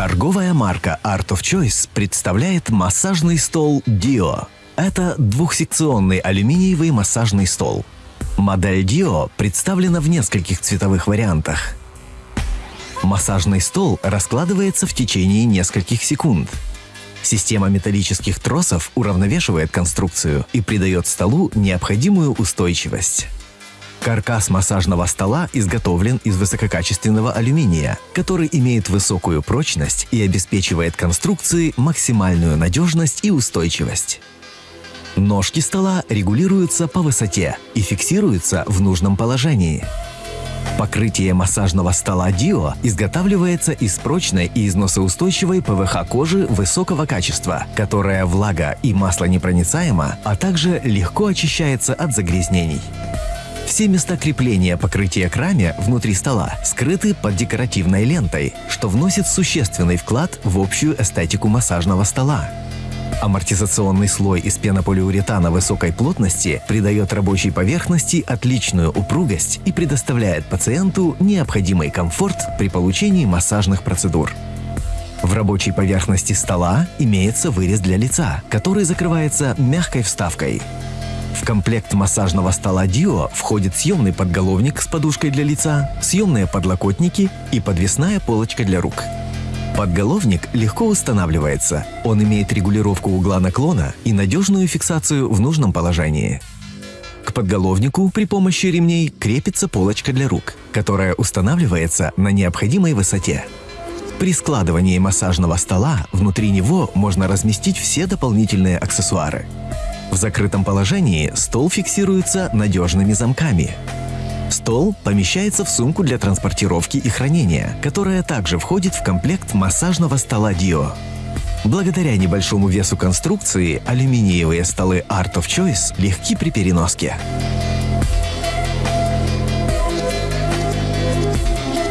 Торговая марка Art of Choice представляет массажный стол Dio. Это двухсекционный алюминиевый массажный стол. Модель Dio представлена в нескольких цветовых вариантах. Массажный стол раскладывается в течение нескольких секунд. Система металлических тросов уравновешивает конструкцию и придает столу необходимую устойчивость. Каркас массажного стола изготовлен из высококачественного алюминия, который имеет высокую прочность и обеспечивает конструкции максимальную надежность и устойчивость. Ножки стола регулируются по высоте и фиксируются в нужном положении. Покрытие массажного стола Dio изготавливается из прочной и износоустойчивой ПВХ кожи высокого качества, которая влага и маслонепроницаема, а также легко очищается от загрязнений. Все места крепления покрытия к раме внутри стола скрыты под декоративной лентой, что вносит существенный вклад в общую эстетику массажного стола. Амортизационный слой из пенополиуретана высокой плотности придает рабочей поверхности отличную упругость и предоставляет пациенту необходимый комфорт при получении массажных процедур. В рабочей поверхности стола имеется вырез для лица, который закрывается мягкой вставкой. В комплект массажного стола Dio входит съемный подголовник с подушкой для лица, съемные подлокотники и подвесная полочка для рук. Подголовник легко устанавливается. Он имеет регулировку угла наклона и надежную фиксацию в нужном положении. К подголовнику при помощи ремней крепится полочка для рук, которая устанавливается на необходимой высоте. При складывании массажного стола внутри него можно разместить все дополнительные аксессуары – в закрытом положении стол фиксируется надежными замками. Стол помещается в сумку для транспортировки и хранения, которая также входит в комплект массажного стола Dio. Благодаря небольшому весу конструкции алюминиевые столы Art of Choice легки при переноске.